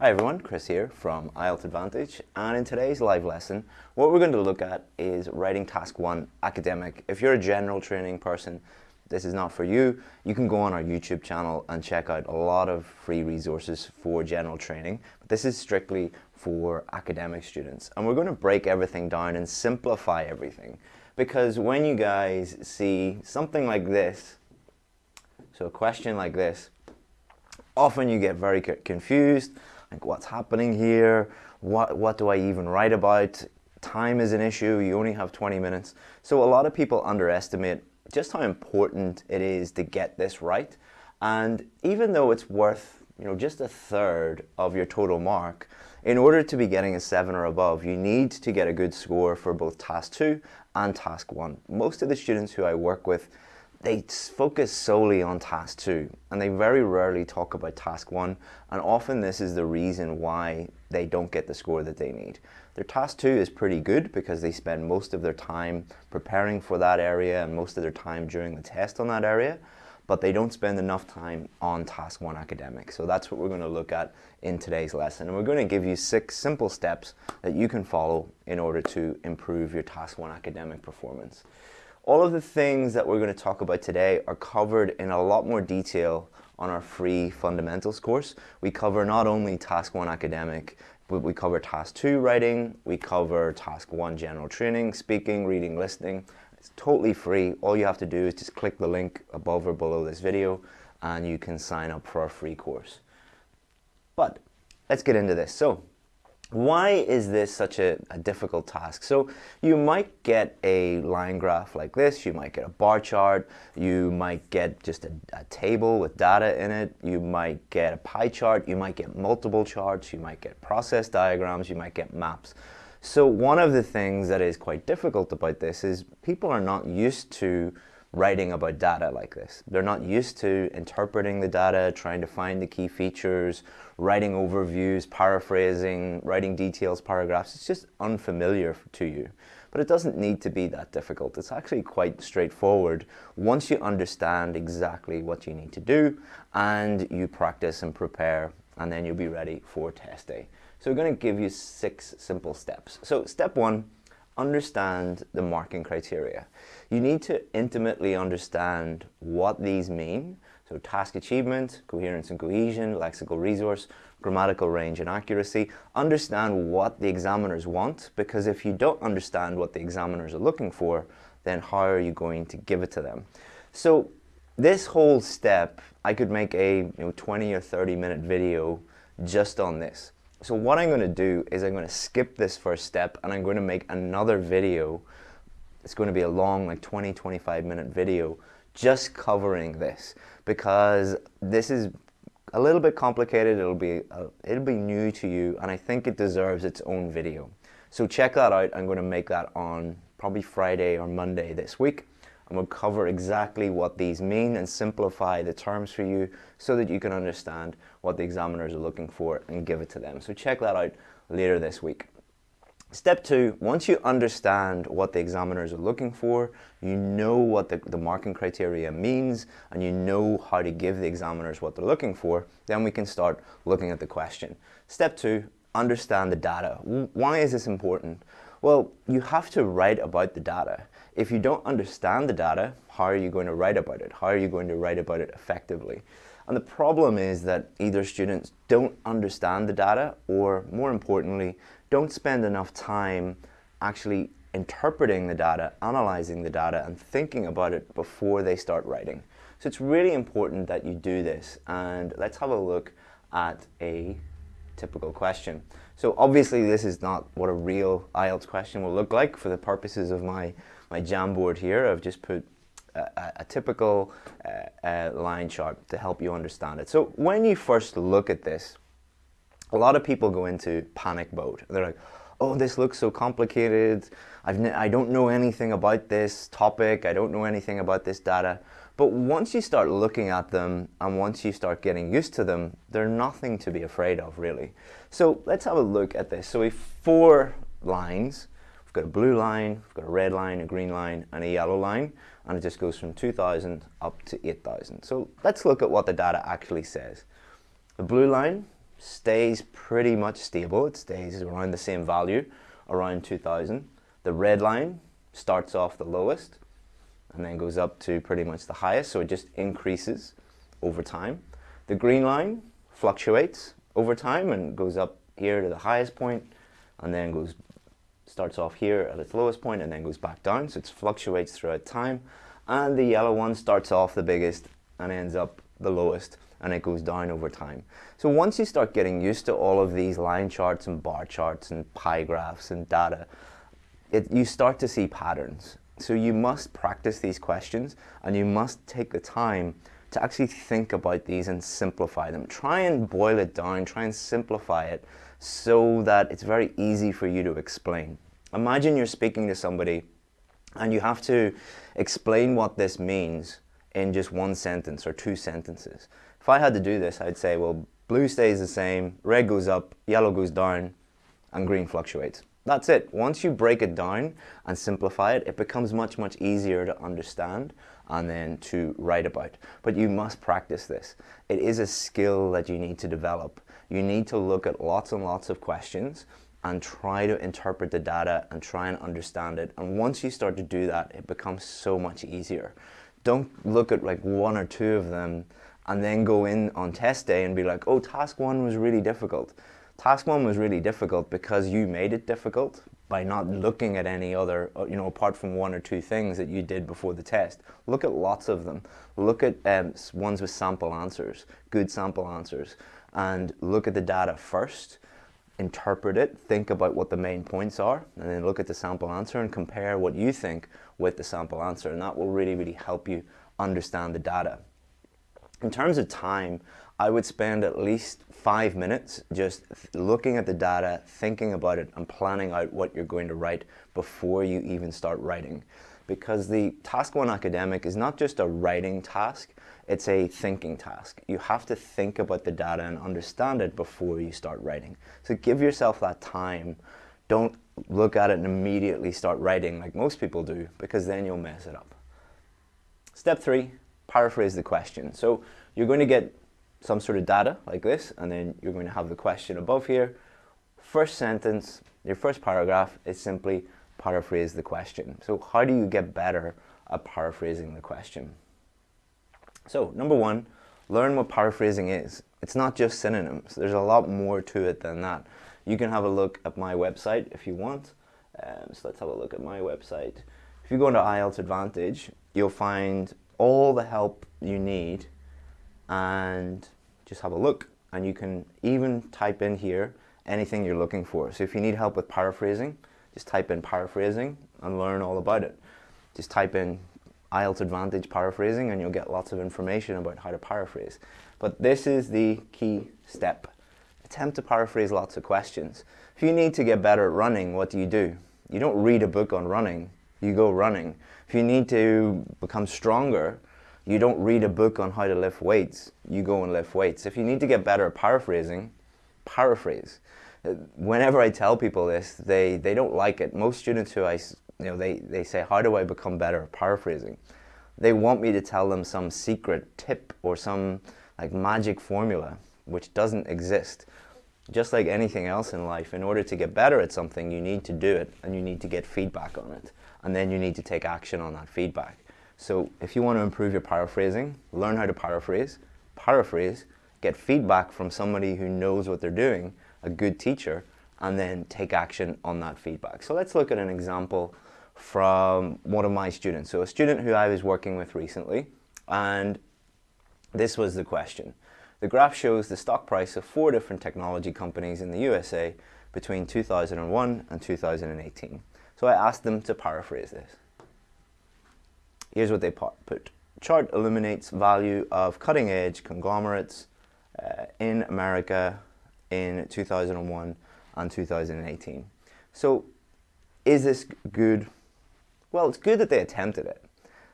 Hi everyone, Chris here from IELTS Advantage. And in today's live lesson what we're going to look at is writing task 1 academic. If you're a general training person this is not for you, you can go on our YouTube channel and check out a lot of free resources for general training. But this is strictly for academic students. And we're going to break everything down and simplify everything. Because when you guys see something like this, so a question like this, often you get very confused like what's happening here, what, what do I even write about, time is an issue, you only have 20 minutes. So a lot of people underestimate just how important it is to get this right. And even though it's worth you know, just a third of your total mark, in order to be getting a 7 or above, you need to get a good score for both Task 2 and Task 1. Most of the students who I work with they focus solely on task two and they very rarely talk about task one and often this is the reason why they don't get the score that they need. Their task two is pretty good because they spend most of their time preparing for that area and most of their time during the test on that area but they don't spend enough time on task one academic. So that's what we're going to look at in today's lesson. And we're going to give you six simple steps that you can follow in order to improve your task one academic performance. All of the things that we're going to talk about today are covered in a lot more detail on our free fundamentals course. We cover not only task one academic, but we cover task two writing, we cover task one general training, speaking, reading, listening. It's totally free. All you have to do is just click the link above or below this video and you can sign up for our free course. But let's get into this. So why is this such a, a, difficult task? So you might get a line graph like this, you might get a bar chart, you might get just a, a, table with data in it, you might get a pie chart, you might get multiple charts, you might get process diagrams, you might get maps. So one of the things that is quite difficult about this is people are not used to writing about data like this. They're not used to interpreting the data, trying to find the key features, writing overviews, paraphrasing, writing details, paragraphs. It's just unfamiliar to you. But it doesn't need to be that difficult. It's actually quite straightforward once you understand exactly what you need to do and you practice and prepare and then you'll be ready for test day. So we're going to give you six simple steps. So step one, understand the marking criteria. You need to intimately understand what these mean. So task achievement, coherence and cohesion, lexical resource, grammatical range and accuracy. Understand what the examiners want because if you don't understand what the examiners are looking for, then how are you going to give it to them? So this whole step, I could make a you know, 20 or 30 minute video just on this. So what I'm going to do is I'm going to skip this first step and I'm going to make another video. It's going to be a long, like 20, 25 minute video just covering this because this is a little bit complicated. It'll be, uh, it'll be new to you and I think it deserves its own video. So check that out. I'm going to make that on probably Friday or Monday this week and we'll cover exactly what these mean and simplify the terms for you so that you can understand what the examiners are looking for and give it to them. So check that out later this week. Step two, once you understand what the examiners are looking for, you know what the, the, marking criteria means, and you know how to give the examiners what they're looking for, then we can start looking at the question. Step two, understand the data. Why is this important? Well, you have to write about the data. If you don't understand the data, how are you going to write about it? How are you going to write about it effectively? And the problem is that either students don't understand the data or more importantly, don't spend enough time actually interpreting the data, analyzing the data and thinking about it before they start writing. So it's really important that you do this and let's have a look at a typical question. So obviously this is not what a real IELTS question will look like for the purposes of my, my Jamboard here. I've just put a, a typical uh, uh, line chart to help you understand it. So when you first look at this, a lot of people go into panic mode. They're like, oh, this looks so complicated. I've I don't know anything about this topic. I don't know anything about this data. But once you start looking at them and once you start getting used to them, they're nothing to be afraid of really. So let's have a look at this. So we have four lines. We've got a blue line, we've got a red line, a green line, and a yellow line. And it just goes from 2,000 up to 8,000. So let's look at what the data actually says. The blue line stays pretty much stable. It stays around the same value, around 2000. The red line starts off the lowest and then goes up to pretty much the highest, so it just increases over time. The green line fluctuates over time and goes up here to the highest point and then goes starts off here at its lowest point and then goes back down, so it fluctuates throughout time. And the yellow one starts off the biggest and ends up the lowest and it goes down over time. So once you start getting used to all of these line charts and bar charts and pie graphs and data, it, you start to see patterns. So you must practice these questions and you must take the time to actually think about these and simplify them. Try and boil it down, try and simplify it so that it's very easy for you to explain. Imagine you're speaking to somebody and you have to explain what this means in just one sentence or two sentences. If I had to do this, I'd say, well, blue stays the same, red goes up, yellow goes down, and green fluctuates. That's it. Once you break it down and simplify it, it becomes much, much easier to understand and then to write about. But you must practice this. It is a skill that you need to develop. You need to look at lots and lots of questions and try to interpret the data and try and understand it. And once you start to do that, it becomes so much easier. Don't look at like one or two of them and then go in on test day and be like, oh, task one was really difficult. Task one was really difficult because you made it difficult by not looking at any other, uh, you know, apart from one or two things that you did before the test. Look at lots of them. Look at um, ones with sample answers, good sample answers, and look at the data first interpret it, think about what the main points are, and then look at the sample answer and compare what you think with the sample answer. And that will really, really help you understand the data. In terms of time, I would spend at least five minutes just looking at the data, thinking about it, and planning out what you're going to write before you even start writing. Because the Task 1 Academic is not just a writing task, it's a thinking task. You have to think about the data and understand it before you start writing. So give yourself that time. Don't look at it and immediately start writing like most people do, because then you'll mess it up. Step three, paraphrase the question. So you're going to get some sort of data like this, and then you're going to have the question above here. First sentence, your first paragraph is simply paraphrase the question. So how do you get better at paraphrasing the question? So number one, learn what paraphrasing is. It's not just synonyms. There's a lot more to it than that. You can have a look at my website if you want. Um, so let's have a look at my website. If you go into IELTS Advantage, you'll find all the help you need and just have a look. And you can even type in here anything you're looking for. So if you need help with paraphrasing, just type in paraphrasing and learn all about it. Just type in IELTS Advantage paraphrasing and you'll get lots of information about how to paraphrase. But this is the key step. Attempt to paraphrase lots of questions. If you need to get better at running, what do you do? You don't read a book on running, you go running. If you need to become stronger, you don't read a book on how to lift weights, you go and lift weights. If you need to get better at paraphrasing, paraphrase. Uh, whenever I tell people this, they, they don't like it. Most students who I you know, they, they say, how do I become better at paraphrasing? They want me to tell them some secret tip or some like magic formula, which doesn't exist. Just like anything else in life, in order to get better at something, you need to do it and you need to get feedback on it. And then you need to take action on that feedback. So if you want to improve your paraphrasing, learn how to paraphrase, paraphrase, get feedback from somebody who knows what they're doing, a good teacher, and then take action on that feedback. So let's look at an example from one of my students. So a student who I was working with recently, and this was the question. The graph shows the stock price of four different technology companies in the USA between 2001 and 2018. So I asked them to paraphrase this. Here's what they put. Chart illuminates value of cutting edge conglomerates uh, in America in 2001 and 2018. So is this good well, it's good that they attempted it.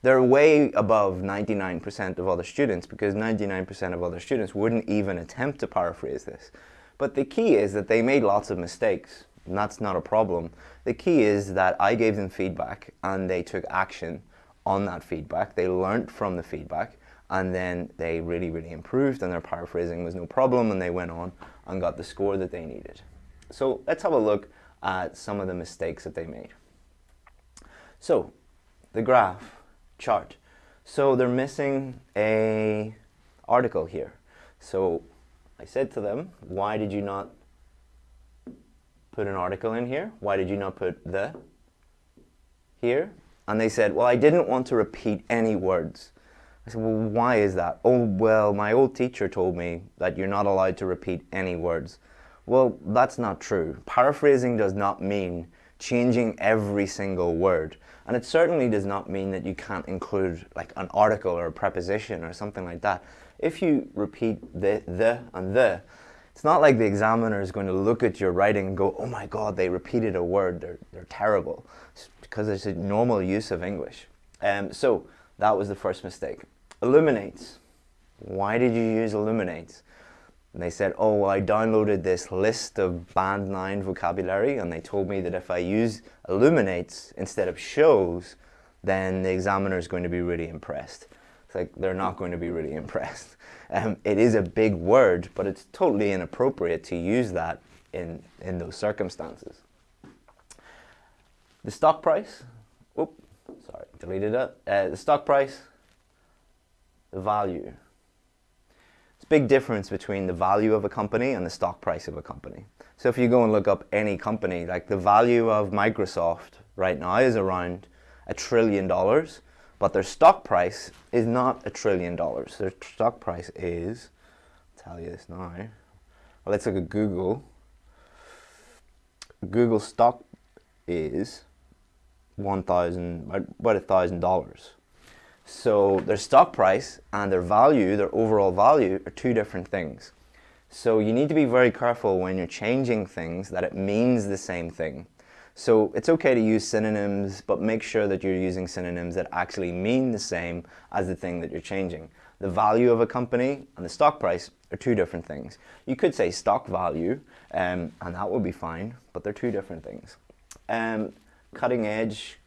They're way above 99% of other students because 99% of other students wouldn't even attempt to paraphrase this. But the key is that they made lots of mistakes and that's not a problem. The key is that I gave them feedback and they took action on that feedback. They learned from the feedback and then they really, really improved and their paraphrasing was no problem and they went on and got the score that they needed. So let's have a look at some of the mistakes that they made. So the graph chart. So they're missing a article here. So I said to them, why did you not put an article in here? Why did you not put the here? And they said, well, I didn't want to repeat any words. I said, well, why is that? Oh, well, my old teacher told me that you're not allowed to repeat any words. Well, that's not true. Paraphrasing does not mean changing every single word. And it certainly does not mean that you can't include like an article or a preposition or something like that. If you repeat the, the, and the, it's not like the examiner is going to look at your writing and go, oh my God, they repeated a word, they're, they're terrible. It's because it's a normal use of English. Um, so that was the first mistake. Illuminates. Why did you use illuminates? And they said, oh, well, I downloaded this list of band 9 vocabulary and they told me that if I use illuminates instead of shows, then the examiner is going to be really impressed. It's like they're not going to be really impressed. Um, it is a big word, but it's totally inappropriate to use that in, in those circumstances. The stock price, whoop, sorry, deleted it. Uh, the stock price, the value It's a big difference between the value of a company and the stock price of a company. So if you go and look up any company, like the value of Microsoft right now is around a trillion dollars, but their stock price is not a trillion dollars. Their stock price is, I'll tell you this now, well, let's look at Google. Google stock is 1,000, about a thousand dollars. So their stock price and their value, their overall value, are two different things. So you need to be very careful when you're changing things that it means the same thing. So it's okay to use synonyms, but make sure that you're using synonyms that actually mean the same as the thing that you're changing. The value of a company and the stock price are two different things. You could say stock value, um, and that would be fine, but they're two different things. Um, cutting edge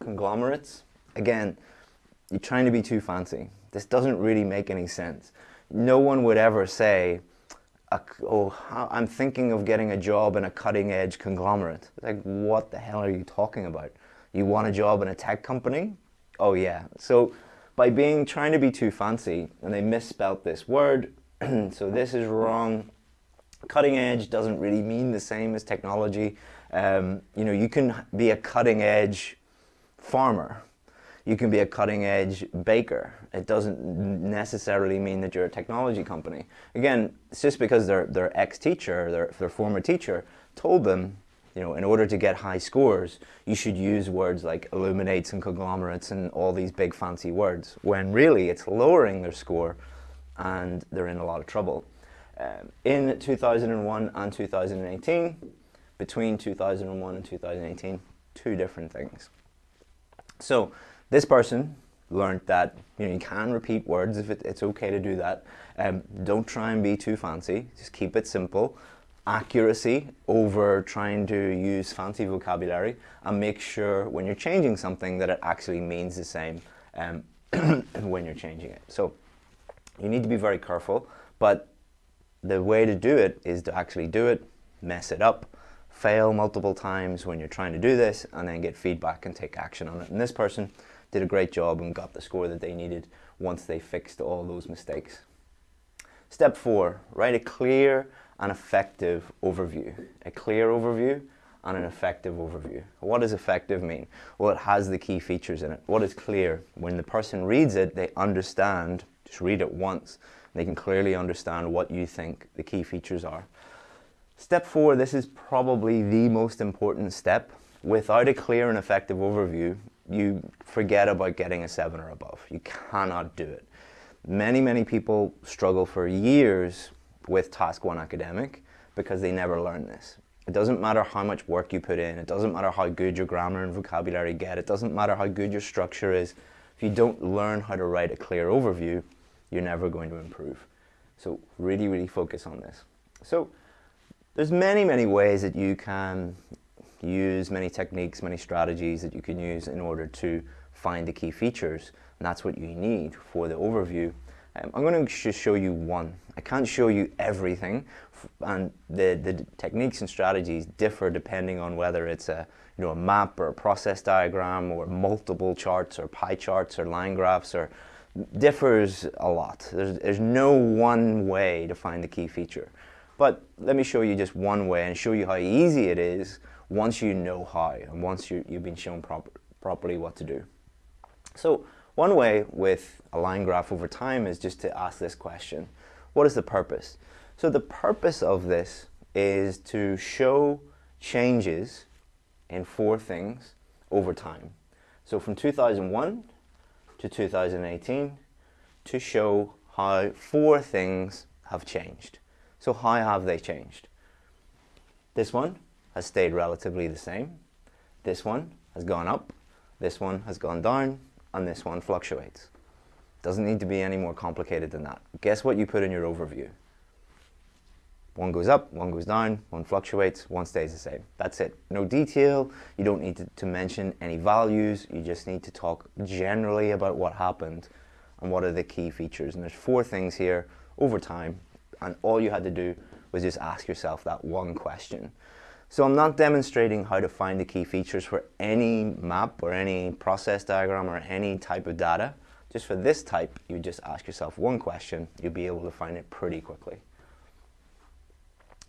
conglomerates, again, you're trying to be too fancy. This doesn't really make any sense. No one would ever say, oh, I'm thinking of getting a job in a cutting edge conglomerate. Like, what the hell are you talking about? You want a job in a tech company? Oh yeah. So by being trying to be too fancy, and they misspelt this word, so this is wrong. Cutting edge doesn't really mean the same as technology. Um, you know, you can be a cutting edge farmer you can be a cutting edge baker. It doesn't necessarily mean that you're a technology company. Again, it's just because their, their ex-teacher, their, their former teacher, told them, you know, in order to get high scores, you should use words like illuminates and conglomerates and all these big fancy words, when really it's lowering their score and they're in a lot of trouble. Um, in 2001 and 2018, between 2001 and 2018, two different things. So this person learned that you, know, you can repeat words if it, it's okay to do that. Um, don't try and be too fancy, just keep it simple. Accuracy over trying to use fancy vocabulary and make sure when you're changing something that it actually means the same um, when you're changing it. So you need to be very careful, but the way to do it is to actually do it, mess it up, fail multiple times when you're trying to do this, and then get feedback and take action on it. And this person did a great job and got the score that they needed once they fixed all those mistakes. Step four, write a clear and effective overview. A clear overview and an effective overview. What does effective mean? Well, it has the key features in it. What is clear? When the person reads it, they understand, just read it once, they can clearly understand what you think the key features are. Step four, this is probably the most important step. Without a clear and effective overview, you forget about getting a seven or above. You cannot do it. Many, many people struggle for years with Task 1 Academic because they never learn this. It doesn't matter how much work you put in, it doesn't matter how good your grammar and vocabulary get, it doesn't matter how good your structure is. If you don't learn how to write a clear overview, you're never going to improve. So really, really focus on this. So there's many, many ways that you can use many techniques, many strategies that you can use in order to find the key features. And that's what you need for the overview. Um, I'm going to just show you one. I can't show you everything, and the, the techniques and strategies differ depending on whether it's a, you know, a map or a process diagram or multiple charts or pie charts or line graphs or differs a lot. There's, there's no one way to find the key feature. But let me show you just one way and show you how easy it is once you know how and once you, you've been shown prop properly what to do. So one way with a line graph over time is just to ask this question. What is the purpose? So the purpose of this is to show changes in four things over time. So from 2001 to 2018 to show how four things have changed. So how have they changed? This one has stayed relatively the same. This one has gone up. This one has gone down. And this one fluctuates. Doesn't need to be any more complicated than that. Guess what you put in your overview? One goes up, one goes down, one fluctuates, one stays the same. That's it. No detail. You don't need to, to mention any values. You just need to talk generally about what happened and what are the key features. And there's four things here over time and all you had to do was just ask yourself that one question. So I'm not demonstrating how to find the key features for any map or any process diagram or any type of data. Just for this type, you just ask yourself one question, you'll be able to find it pretty quickly.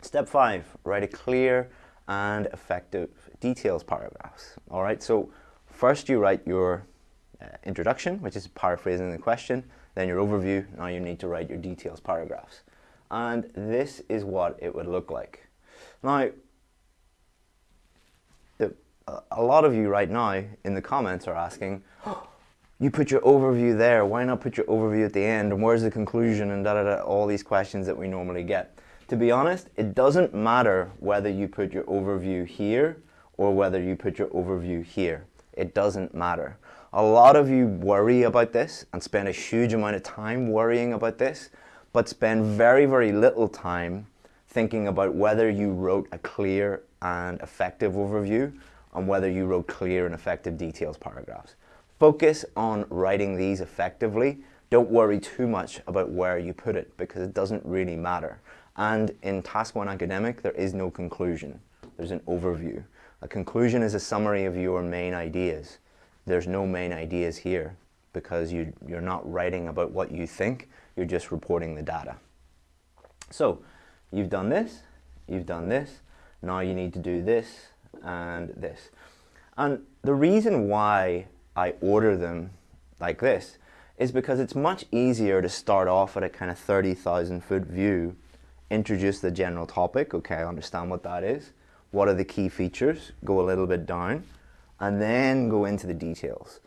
Step five, write a clear and effective details paragraphs. All right, so first you write your uh, introduction, which is paraphrasing the question, then your overview, now you need to write your details paragraphs and this is what it would look like. Now, a lot of you right now in the comments are asking, you put your overview there, why not put your overview at the end, and where's the conclusion, and da da da, all these questions that we normally get. To be honest, it doesn't matter whether you put your overview here or whether you put your overview here. It doesn't matter. A lot of you worry about this and spend a huge amount of time worrying about this, but spend very, very little time thinking about whether you wrote a clear and effective overview and whether you wrote clear and effective details paragraphs. Focus on writing these effectively. Don't worry too much about where you put it because it doesn't really matter. And in Task 1 Academic, there is no conclusion. There's an overview. A conclusion is a summary of your main ideas. There's no main ideas here because you, you're not writing about what you think, you're just reporting the data. So you've done this, you've done this, now you need to do this and this. And the reason why I order them like this is because it's much easier to start off at a kind of 30,000 foot view, introduce the general topic, okay, I understand what that is, what are the key features, go a little bit down, and then go into the details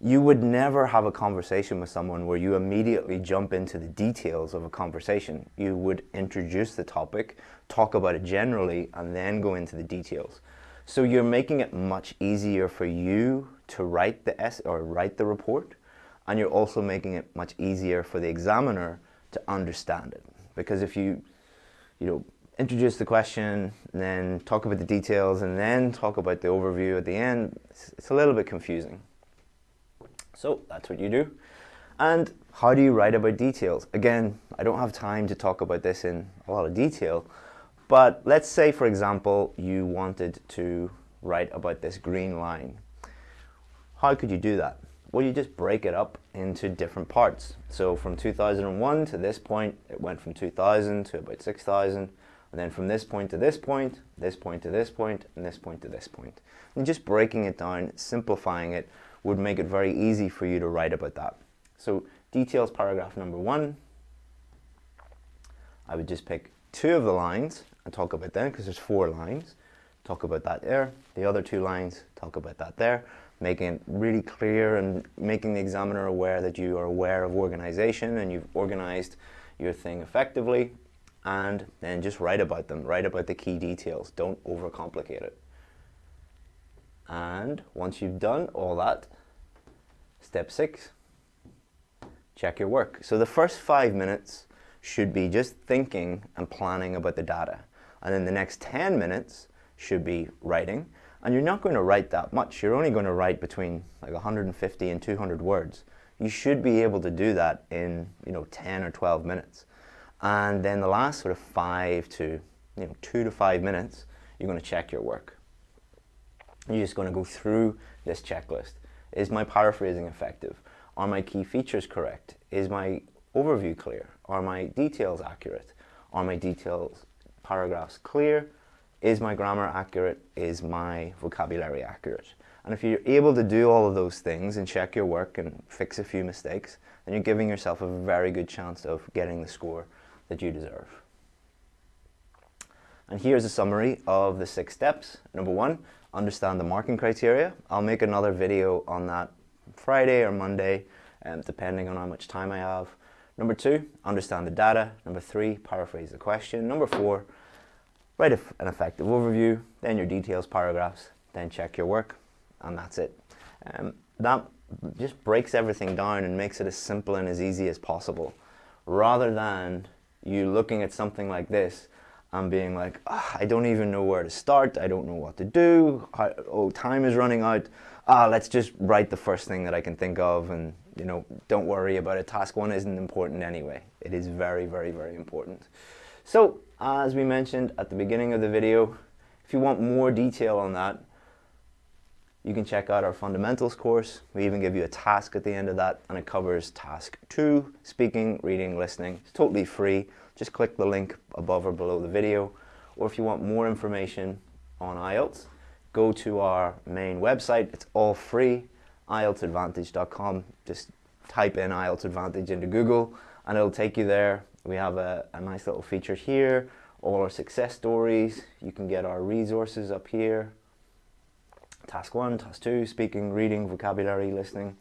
you would never have a conversation with someone where you immediately jump into the details of a conversation. You would introduce the topic, talk about it generally, and then go into the details. So you're making it much easier for you to write the S or write the report, and you're also making it much easier for the examiner to understand it. Because if you, you know, introduce the question, then talk about the details, and then talk about the overview at the end, it's a little bit confusing. So that's what you do. And how do you write about details? Again, I don't have time to talk about this in a lot of detail, but let's say, for example, you wanted to write about this green line. How could you do that? Well, you just break it up into different parts. So from 2001 to this point, it went from 2000 to about 6000, and then from this point to this point, this point to this point, and this point to this point. And just breaking it down, simplifying it, would make it very easy for you to write about that. So details paragraph number one, I would just pick two of the lines and talk about them because there's four lines. Talk about that there. The other two lines, talk about that there. Making it really clear and making the examiner aware that you are aware of organization and you've organized your thing effectively. And then just write about them. Write about the key details. Don't overcomplicate it. And once you've done all that, step six, check your work. So the first five minutes should be just thinking and planning about the data. And then the next 10 minutes should be writing. And you're not going to write that much. You're only going to write between like 150 and 200 words. you should be able to do that in you know 10 or 12 minutes. And then the last sort of five to you know two to five minutes, you're going to check your work. You're just going to go through this checklist. Is my paraphrasing effective? Are my key features correct? Is my overview clear? Are my details accurate? Are my details paragraphs clear? Is my grammar accurate? Is my vocabulary accurate? And if you're able to do all of those things and check your work and fix a few mistakes, then you're giving yourself a very good chance of getting the score that you deserve. And here's a summary of the six steps. Number one, understand the marking criteria. I'll make another video on that Friday or Monday, um, depending on how much time I have. Number two, understand the data. Number three, paraphrase the question. Number four, write an effective overview, then your details paragraphs, then check your work, and that's it. Um, that just breaks everything down and makes it as simple and as easy as possible, rather than you looking at something like this and being like, oh, I don't even know where to start, I don't know what to do, oh, time is running out, ah, let's just write the first thing that I can think of and you know, don't worry about it. Task one isn't important anyway. It is very, very, very important. So, uh, as we mentioned at the beginning of the video, if you want more detail on that, you can check out our fundamentals course. We even give you a task at the end of that and it covers task two, speaking, reading, listening. It's totally free. Just click the link above or below the video. Or if you want more information on IELTS, go to our main website. It's all free IELTSadvantage.com. Just type in IELTS Advantage into Google and it'll take you there. We have a, a nice little feature here, all our success stories. You can get our resources up here. Task one, task two, speaking, reading, vocabulary, listening,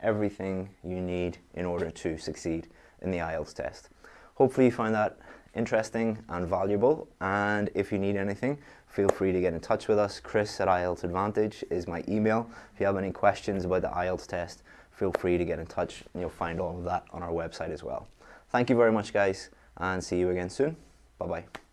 everything you need in order to succeed in the IELTS test. Hopefully you find that interesting and valuable and if you need anything feel free to get in touch with us. Chris at IELTS Advantage is my email. If you have any questions about the IELTS test feel free to get in touch and you'll find all of that on our website as well. Thank you very much guys and see you again soon. Bye bye.